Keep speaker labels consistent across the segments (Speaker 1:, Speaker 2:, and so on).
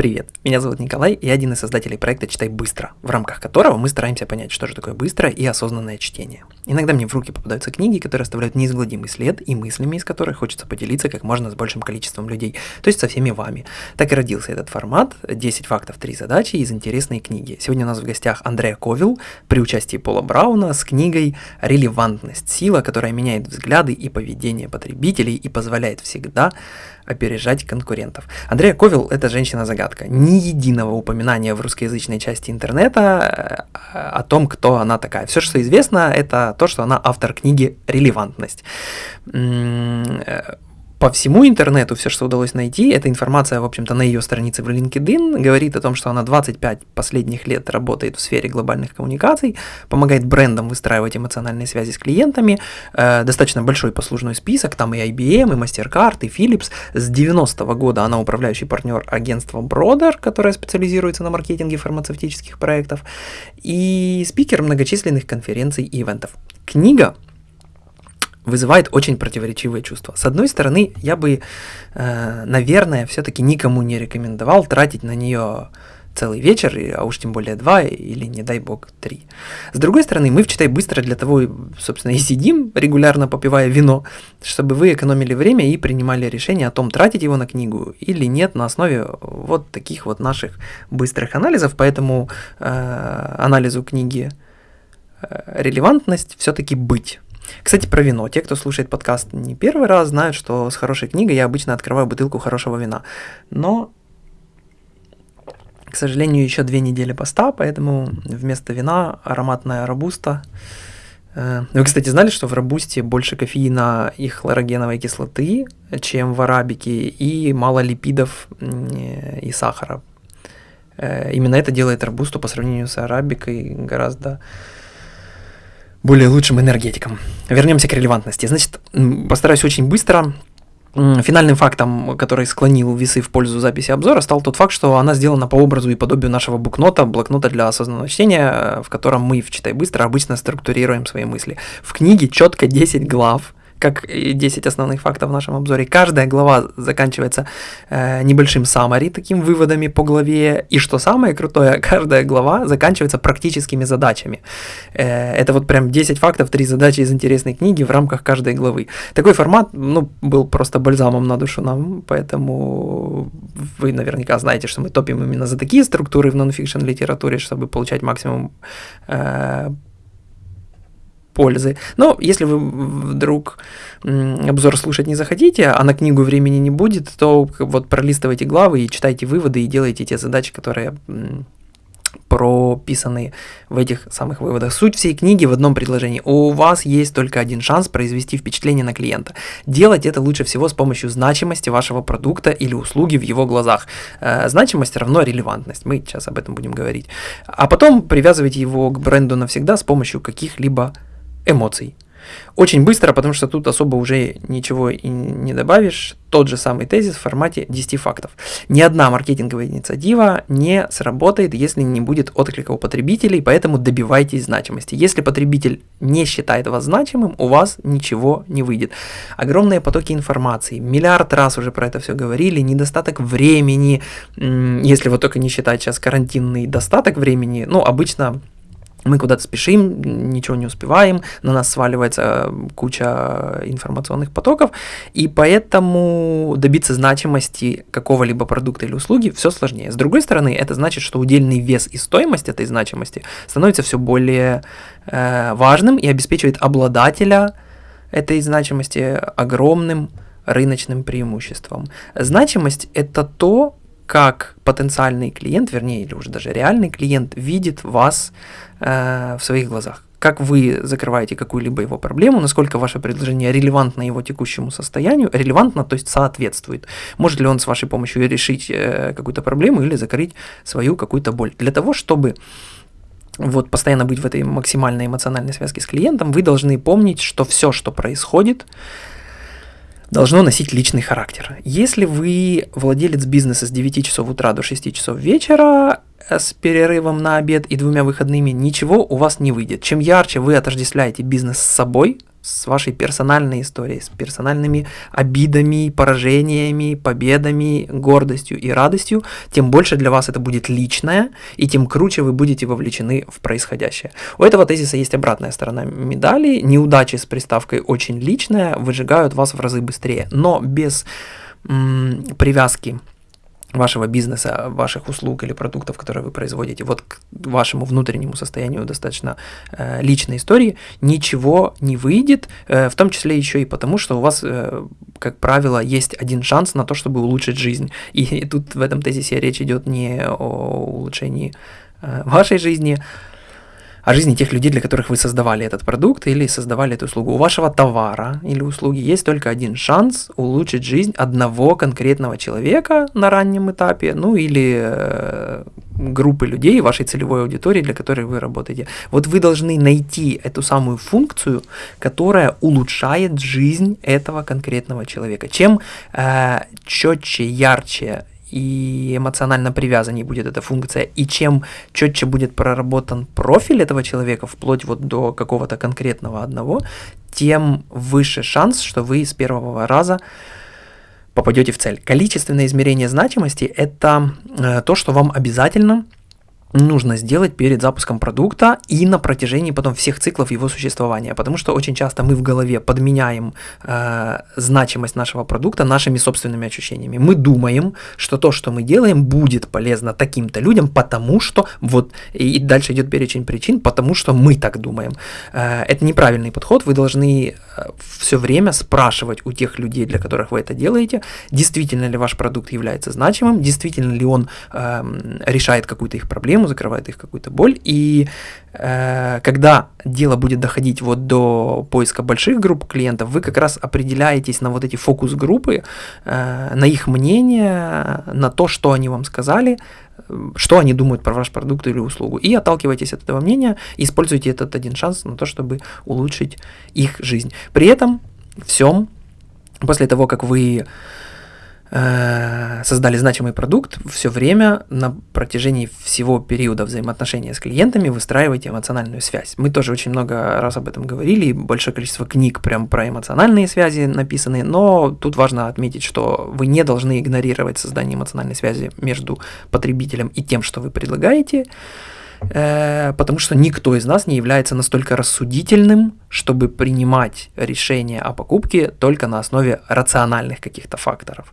Speaker 1: Привет, меня зовут Николай, я один из создателей проекта «Читай быстро», в рамках которого мы стараемся понять, что же такое быстрое и осознанное чтение. Иногда мне в руки попадаются книги, которые оставляют неизгладимый след и мыслями, из которых хочется поделиться как можно с большим количеством людей, то есть со всеми вами. Так и родился этот формат «10 фактов, 3 задачи» из интересной книги. Сегодня у нас в гостях Андреа Ковил при участии Пола Брауна с книгой «Релевантность. Сила, которая меняет взгляды и поведение потребителей и позволяет всегда опережать конкурентов. Андрея Ковил – это женщина-загадка. Ни единого упоминания в русскоязычной части интернета э, о том, кто она такая. Все, что известно, это то, что она автор книги «Релевантность» э, по всему интернету все, что удалось найти, эта информация, в общем-то, на ее странице в LinkedIn, говорит о том, что она 25 последних лет работает в сфере глобальных коммуникаций, помогает брендам выстраивать эмоциональные связи с клиентами, э, достаточно большой послужной список, там и IBM, и MasterCard, и Philips. С 90-го года она управляющий партнер агентства Broder, которое специализируется на маркетинге фармацевтических проектов, и спикер многочисленных конференций и ивентов. Книга вызывает очень противоречивые чувства. С одной стороны, я бы, э, наверное, все-таки никому не рекомендовал тратить на нее целый вечер, а уж тем более два или, не дай бог, три. С другой стороны, мы в «Читай быстро» для того, собственно, и сидим, регулярно попивая вино, чтобы вы экономили время и принимали решение о том, тратить его на книгу или нет на основе вот таких вот наших быстрых анализов, поэтому э, анализу книги э, релевантность все-таки быть. Кстати, про вино. Те, кто слушает подкаст не первый раз, знают, что с хорошей книгой я обычно открываю бутылку хорошего вина. Но, к сожалению, еще две недели поста, поэтому вместо вина ароматная робуста. Э, вы, кстати, знали, что в робусте больше кофеина и хлорогеновой кислоты, чем в арабике, и мало липидов и сахара. Э, именно это делает робусту по сравнению с арабикой гораздо более лучшим энергетиком. Вернемся к релевантности. Значит, постараюсь очень быстро. Финальным фактом, который склонил весы в пользу записи обзора, стал тот факт, что она сделана по образу и подобию нашего букнота, блокнота для осознанного чтения, в котором мы в «Читай быстро» обычно структурируем свои мысли. В книге четко 10 глав, как 10 основных фактов в нашем обзоре. Каждая глава заканчивается э, небольшим summary, таким выводами по главе. И что самое крутое, каждая глава заканчивается практическими задачами. Э, это вот прям 10 фактов, 3 задачи из интересной книги в рамках каждой главы. Такой формат, ну, был просто бальзамом на душу нам, поэтому вы наверняка знаете, что мы топим именно за такие структуры в нонфикшн литературе, чтобы получать максимум э, пользы. Но если вы вдруг обзор слушать не захотите, а на книгу времени не будет, то вот пролистывайте главы и читайте выводы и делайте те задачи, которые прописаны в этих самых выводах. Суть всей книги в одном предложении. У вас есть только один шанс произвести впечатление на клиента. Делать это лучше всего с помощью значимости вашего продукта или услуги в его глазах. Э, значимость равно релевантность. Мы сейчас об этом будем говорить. А потом привязывайте его к бренду навсегда с помощью каких-либо эмоций. Очень быстро, потому что тут особо уже ничего и не добавишь. Тот же самый тезис в формате 10 фактов. Ни одна маркетинговая инициатива не сработает, если не будет отклика у потребителей, поэтому добивайтесь значимости. Если потребитель не считает вас значимым, у вас ничего не выйдет. Огромные потоки информации, миллиард раз уже про это все говорили, недостаток времени, если вот только не считать сейчас карантинный достаток времени, ну, обычно мы куда-то спешим, ничего не успеваем, на нас сваливается куча информационных потоков, и поэтому добиться значимости какого-либо продукта или услуги все сложнее. С другой стороны, это значит, что удельный вес и стоимость этой значимости становится все более э, важным и обеспечивает обладателя этой значимости огромным рыночным преимуществом. Значимость – это то, как потенциальный клиент, вернее, или уже даже реальный клиент видит вас э, в своих глазах. Как вы закрываете какую-либо его проблему, насколько ваше предложение релевантно его текущему состоянию, релевантно, то есть соответствует. Может ли он с вашей помощью решить э, какую-то проблему или закрыть свою какую-то боль. Для того, чтобы вот постоянно быть в этой максимальной эмоциональной связке с клиентом, вы должны помнить, что все, что происходит, должно носить личный характер. Если вы владелец бизнеса с 9 часов утра до 6 часов вечера, э, с перерывом на обед и двумя выходными, ничего у вас не выйдет. Чем ярче вы отождествляете бизнес с собой, с вашей персональной историей, с персональными обидами, поражениями, победами, гордостью и радостью, тем больше для вас это будет личное, и тем круче вы будете вовлечены в происходящее. У этого тезиса есть обратная сторона медали. Неудачи с приставкой «очень личная» выжигают вас в разы быстрее, но без привязки вашего бизнеса, ваших услуг или продуктов, которые вы производите, вот к вашему внутреннему состоянию достаточно э, личной истории, ничего не выйдет, э, в том числе еще и потому, что у вас, э, как правило, есть один шанс на то, чтобы улучшить жизнь. И, и тут в этом тезисе речь идет не о улучшении э, вашей жизни, о жизни тех людей, для которых вы создавали этот продукт или создавали эту услугу. У вашего товара или услуги есть только один шанс улучшить жизнь одного конкретного человека на раннем этапе, ну или э, группы людей, вашей целевой аудитории, для которой вы работаете. Вот вы должны найти эту самую функцию, которая улучшает жизнь этого конкретного человека. Чем э, четче, ярче и эмоционально привязанней будет эта функция, и чем четче будет проработан профиль этого человека, вплоть вот до какого-то конкретного одного, тем выше шанс, что вы с первого раза попадете в цель. Количественное измерение значимости – это э, то, что вам обязательно – нужно сделать перед запуском продукта и на протяжении потом всех циклов его существования, потому что очень часто мы в голове подменяем э, значимость нашего продукта нашими собственными ощущениями. Мы думаем, что то, что мы делаем, будет полезно таким-то людям, потому что вот и дальше идет перечень причин, потому что мы так думаем. Э, это неправильный подход. Вы должны э, все время спрашивать у тех людей, для которых вы это делаете, действительно ли ваш продукт является значимым, действительно ли он э, решает какую-то их проблему проблему, закрывает их какую-то боль. И э, когда дело будет доходить вот до поиска больших групп клиентов, вы как раз определяетесь на вот эти фокус-группы, э, на их мнение, на то, что они вам сказали, что они думают про ваш продукт или услугу. И отталкивайтесь от этого мнения, используйте этот один шанс на то, чтобы улучшить их жизнь. При этом всем, после того, как вы создали значимый продукт, все время на протяжении всего периода взаимоотношения с клиентами выстраивайте эмоциональную связь. Мы тоже очень много раз об этом говорили, большое количество книг прям про эмоциональные связи написаны, но тут важно отметить, что вы не должны игнорировать создание эмоциональной связи между потребителем и тем, что вы предлагаете, Э, потому что никто из нас не является настолько рассудительным, чтобы принимать решение о покупке только на основе рациональных каких-то факторов.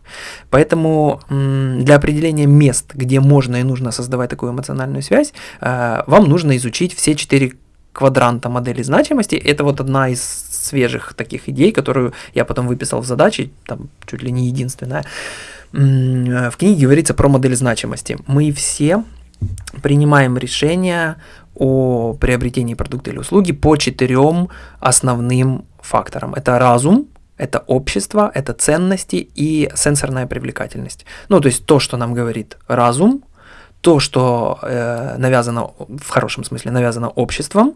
Speaker 1: Поэтому для определения мест, где можно и нужно создавать такую эмоциональную связь, э, вам нужно изучить все четыре квадранта модели значимости. Это вот одна из свежих таких идей, которую я потом выписал в задачи, там чуть ли не единственная. В книге говорится про модель значимости. Мы все принимаем решение о приобретении продукта или услуги по четырем основным факторам. Это разум, это общество, это ценности и сенсорная привлекательность. Ну, то есть то, что нам говорит разум, то, что э, навязано, в хорошем смысле, навязано обществом,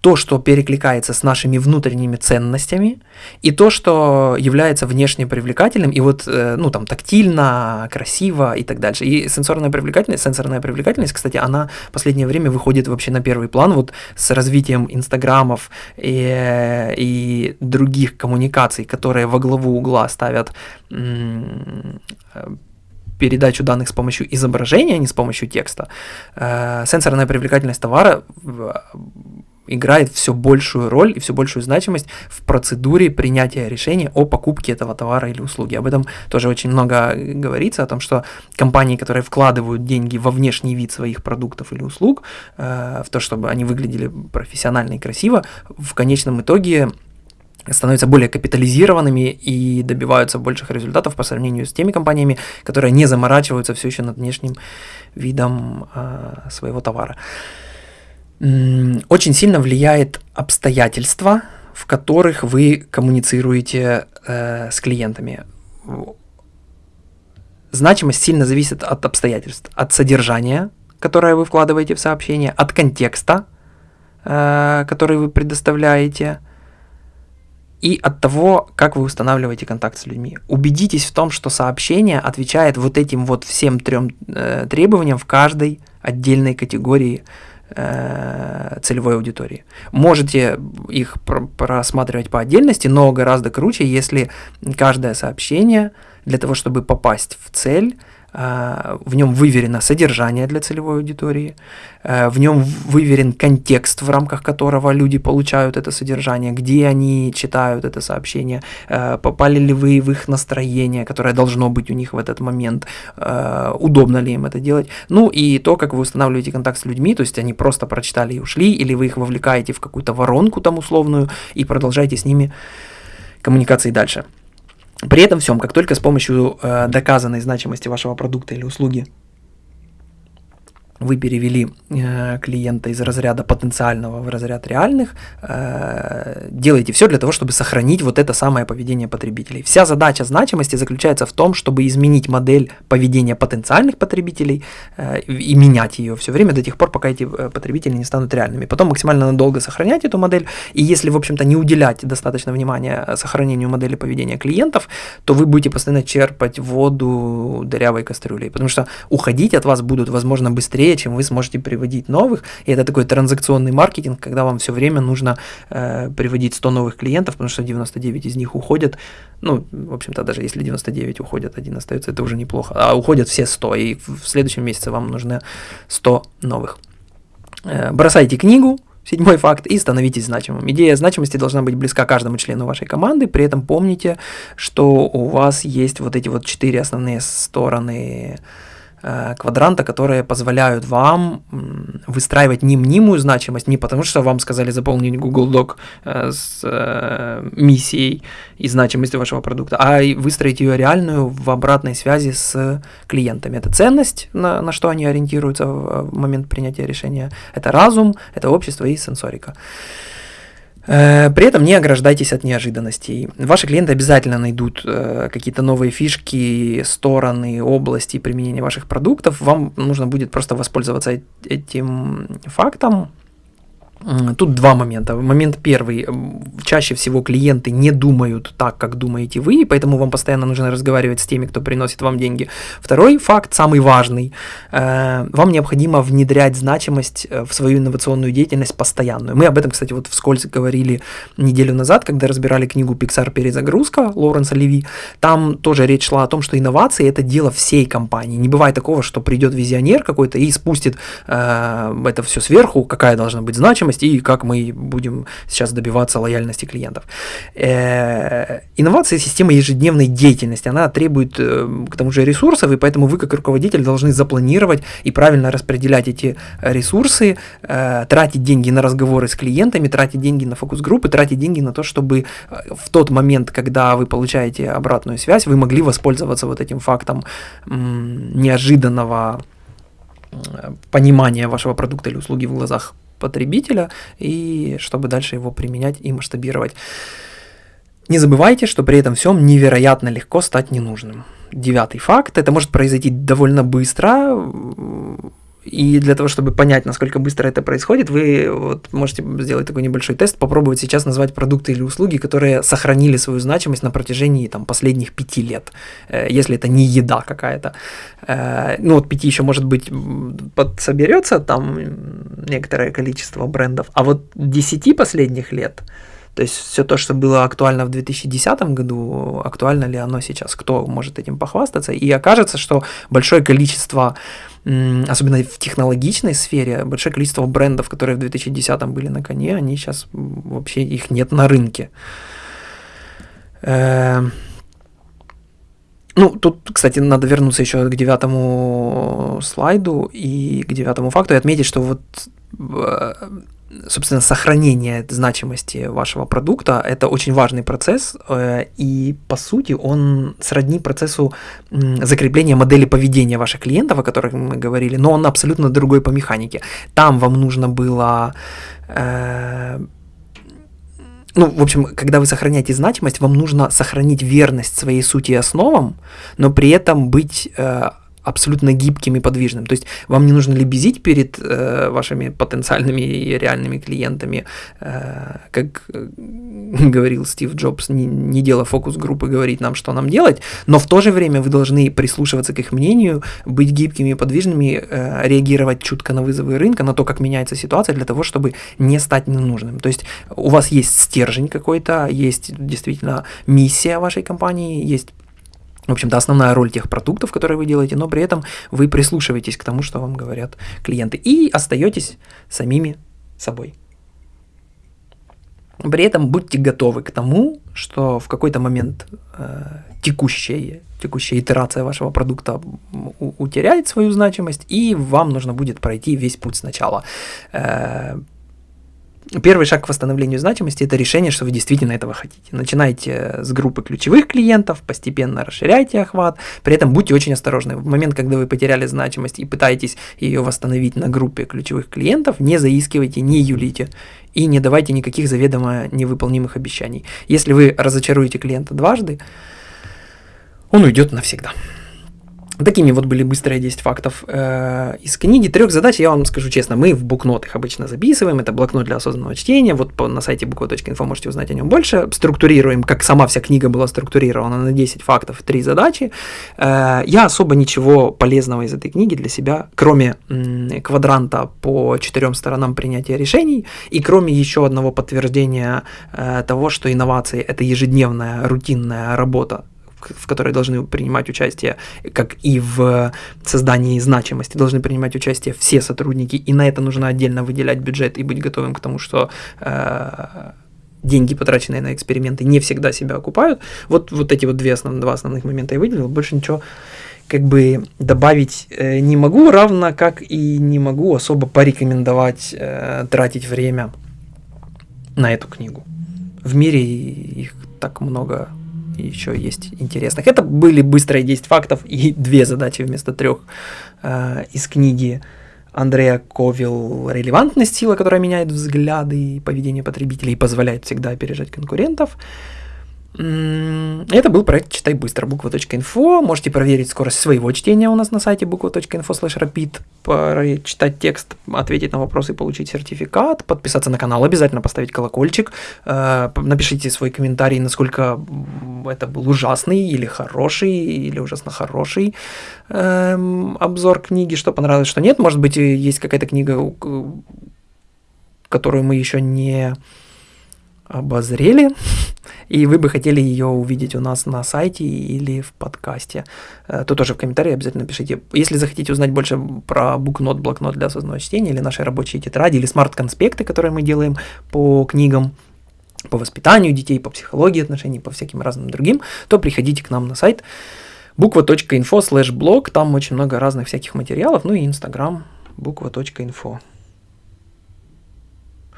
Speaker 1: то, что перекликается с нашими внутренними ценностями, и то, что является внешне привлекательным, и вот, э, ну, там, тактильно, красиво и так дальше. И сенсорная привлекательность, сенсорная привлекательность, кстати, она в последнее время выходит вообще на первый план, вот с развитием инстаграмов и, э, и других коммуникаций, которые во главу угла ставят передачу данных с помощью изображения, а не с помощью текста, э, сенсорная привлекательность товара играет все большую роль и все большую значимость в процедуре принятия решения о покупке этого товара или услуги. Об этом тоже очень много говорится, о том, что компании, которые вкладывают деньги во внешний вид своих продуктов или услуг, э, в то, чтобы они выглядели профессионально и красиво, в конечном итоге становятся более капитализированными и добиваются больших результатов по сравнению с теми компаниями, которые не заморачиваются все еще над внешним видом э, своего товара. Очень сильно влияет обстоятельства, в которых вы коммуницируете э, с клиентами. Значимость сильно зависит от обстоятельств, от содержания, которое вы вкладываете в сообщение, от контекста, э, который вы предоставляете – и от того, как вы устанавливаете контакт с людьми. Убедитесь в том, что сообщение отвечает вот этим вот всем трем э, требованиям в каждой отдельной категории э, целевой аудитории. Можете их пр- просматривать по отдельности, но гораздо круче, если каждое сообщение для того, чтобы попасть в цель, в нем выверено содержание для целевой аудитории, э, в нем выверен контекст, в рамках которого люди получают это содержание, где они читают это сообщение, э, попали ли вы в их настроение, которое должно быть у них в этот момент, удобно ли им это делать, ну и то, как вы устанавливаете контакт с людьми, то есть они просто прочитали и ушли, или вы их вовлекаете в какую-то воронку там условную и продолжаете с ними коммуникации дальше. При этом всем, как только с помощью э, доказанной значимости вашего продукта или услуги вы перевели э, клиента из разряда потенциального в разряд реальных, э, делаете все для того, чтобы сохранить вот это самое поведение потребителей. Вся задача значимости заключается в том, чтобы изменить модель поведения потенциальных потребителей э, и менять ее все время до тех пор, пока эти э, потребители не станут реальными. Потом максимально надолго сохранять эту модель, и если, в общем-то, не уделять достаточно внимания сохранению модели поведения клиентов, то вы будете постоянно черпать воду дырявой кастрюлей, потому что уходить от вас будут, возможно, быстрее, быстрее, чем вы сможете приводить новых. И это такой транзакционный маркетинг, когда вам все время нужно э, приводить 100 новых клиентов, потому что 99 из них уходят. Ну, в общем-то, даже если 99 уходят, один остается, это уже неплохо. А уходят все 100, и в следующем месяце вам нужны 100 новых. Э, бросайте книгу, Седьмой факт, и становитесь значимым. Идея значимости должна быть близка каждому члену вашей команды, при этом помните, что у вас есть вот эти вот четыре основные стороны квадранта, которые позволяют вам выстраивать не мнимую значимость, не потому что вам сказали заполнить Google Doc э, с э, миссией и значимостью вашего продукта, а выстроить ее реальную в обратной связи с клиентами. Это ценность, на, на что они ориентируются в момент принятия решения, это разум, это общество и сенсорика. Э, при этом не ограждайтесь от неожиданностей. Ваши клиенты обязательно найдут э, какие-то новые фишки, стороны, области применения ваших продуктов. Вам нужно будет просто воспользоваться этим фактом, Тут два момента. Момент первый. Чаще всего клиенты не думают так, как думаете вы, и поэтому вам постоянно нужно разговаривать с теми, кто приносит вам деньги. Второй факт, самый важный. Э, вам необходимо внедрять значимость э, в свою инновационную деятельность постоянную. Мы об этом, кстати, вот вскользь говорили неделю назад, когда разбирали книгу «Pixar. Перезагрузка» Лоуренса Леви. Там тоже речь шла о том, что инновации – это дело всей компании. Не бывает такого, что придет визионер какой-то и спустит э, это все сверху, какая должна быть значимость, стоимость и как мы будем сейчас добиваться лояльности клиентов. Э, инновация системы ежедневной деятельности, она требует э, к тому же ресурсов, и поэтому вы как руководитель должны запланировать и правильно распределять эти ресурсы, э, тратить деньги на разговоры с клиентами, тратить деньги на фокус-группы, тратить деньги на то, чтобы в тот момент, когда вы получаете обратную связь, вы могли воспользоваться вот этим фактом неожиданного понимания вашего продукта или услуги в глазах потребителя и чтобы дальше его применять и масштабировать. Не забывайте, что при этом всем невероятно легко стать ненужным. Девятый факт, это может произойти довольно быстро, и для того, чтобы понять, насколько быстро это происходит, вы вот можете сделать такой небольшой тест, попробовать сейчас назвать продукты или услуги, которые сохранили свою значимость на протяжении там, последних пяти лет, э, если это не еда какая-то. Э, ну вот пяти еще, может быть, подсоберется там некоторое количество брендов, а вот десяти последних лет, то есть все то, что было актуально в 2010 году, актуально ли оно сейчас, кто может этим похвастаться, и окажется, что большое количество особенно в технологичной сфере, большое количество брендов, которые в 2010-м были на коне, они сейчас вообще их нет на рынке. Эм, ну, тут, кстати, надо вернуться еще к девятому слайду и к девятому факту и отметить, что вот э, собственно, сохранение значимости вашего продукта – это очень важный процесс, э, и, по сути, он сродни процессу закрепления модели поведения ваших клиентов, о которых мы говорили, но он абсолютно другой по механике. Там вам нужно было э, ну, в общем, когда вы сохраняете значимость, вам нужно сохранить верность своей сути и основам, но при этом быть э, абсолютно гибким и подвижным. То есть вам не нужно лебезить перед э, вашими потенциальными и реальными клиентами, э, как э, говорил Стив Джобс, не, не дело фокус-группы говорить нам, что нам делать, но в то же время вы должны прислушиваться к их мнению, быть гибкими и подвижными, э, реагировать чутко на вызовы рынка, на то, как меняется ситуация, для того, чтобы не стать ненужным. То есть у вас есть стержень какой-то, есть действительно миссия вашей компании, есть в общем-то, основная роль тех продуктов, которые вы делаете, но при этом вы прислушиваетесь к тому, что вам говорят клиенты, и остаетесь самими собой. При этом будьте готовы к тому, что в какой-то момент э, текущая, текущая итерация вашего продукта утеряет свою значимость, и вам нужно будет пройти весь путь сначала. Э, Первый шаг к восстановлению значимости – это решение, что вы действительно этого хотите. Начинайте с группы ключевых клиентов, постепенно расширяйте охват, при этом будьте очень осторожны. В момент, когда вы потеряли значимость и пытаетесь ее восстановить на группе ключевых клиентов, не заискивайте, не юлите и не давайте никаких заведомо невыполнимых обещаний. Если вы разочаруете клиента дважды, он уйдет навсегда. Такими вот были быстрые 10 фактов э, из книги. Трех задач, я вам скажу честно, мы в букнот их обычно записываем. Это блокнот для осознанного чтения. Вот по, на сайте буква.инфо можете узнать о нем больше. Структурируем, как сама вся книга была структурирована на 10 фактов, 3 задачи. Э, я особо ничего полезного из этой книги для себя, кроме м, квадранта по четырем сторонам принятия решений и кроме еще одного подтверждения э, того, что инновации – это ежедневная рутинная работа в которой должны принимать участие, как и в создании значимости, должны принимать участие все сотрудники, и на это нужно отдельно выделять бюджет и быть готовым к тому, что э, деньги, потраченные на эксперименты, не всегда себя окупают. Вот, вот эти вот две основ, два основных момента я выделил, больше ничего как бы добавить э, не могу, равно как и не могу особо порекомендовать э, тратить время на эту книгу. В мире их так много еще есть интересных. Это были быстрые 10 фактов и две задачи вместо трех э, из книги Андрея Ковил «Релевантность сила, которая меняет взгляды и поведение потребителей и позволяет всегда опережать конкурентов». Это был проект «Читай быстро» буква.инфо. Можете проверить скорость своего чтения у нас на сайте буква.инфо slash rapid, прочитать текст, ответить на вопросы и получить сертификат, подписаться на канал, обязательно поставить колокольчик, э, напишите свой комментарий, насколько это был ужасный или хороший, или ужасно хороший эм, обзор книги, что понравилось, что нет. Может быть, есть какая-то книга, которую мы еще не обозрели, и вы бы хотели ее увидеть у нас на сайте или в подкасте, э, то тоже в комментарии обязательно пишите. Если захотите узнать больше про букнот, блокнот для осознанного чтения, или наши рабочие тетради, или смарт-конспекты, которые мы делаем по книгам, по воспитанию детей, по психологии отношений, по всяким разным другим, то приходите к нам на сайт буква.инфо слэш блог, там очень много разных всяких материалов, ну и инстаграм буква.инфо.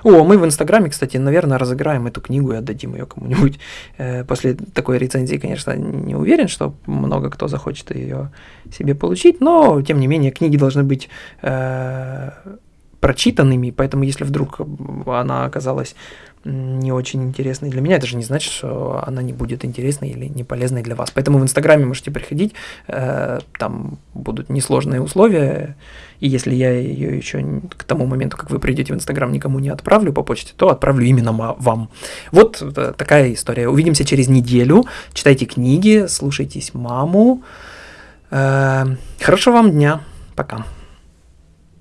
Speaker 1: О, мы в Инстаграме, кстати, наверное, разыграем эту книгу и отдадим ее кому-нибудь. Э, после такой рецензии, конечно, не уверен, что много кто захочет ее себе получить, но, тем не менее, книги должны быть э, прочитанными, поэтому если вдруг она оказалась не очень интересной для меня, это же не значит, что она не будет интересной или не полезной для вас. Поэтому в Инстаграме можете приходить, э, там будут несложные условия, и если я ее еще к тому моменту, как вы придете в Инстаграм, никому не отправлю по почте, то отправлю именно вам. Вот э, такая история. Увидимся через неделю. Читайте книги, слушайтесь маму. Э, хорошего вам дня. Пока.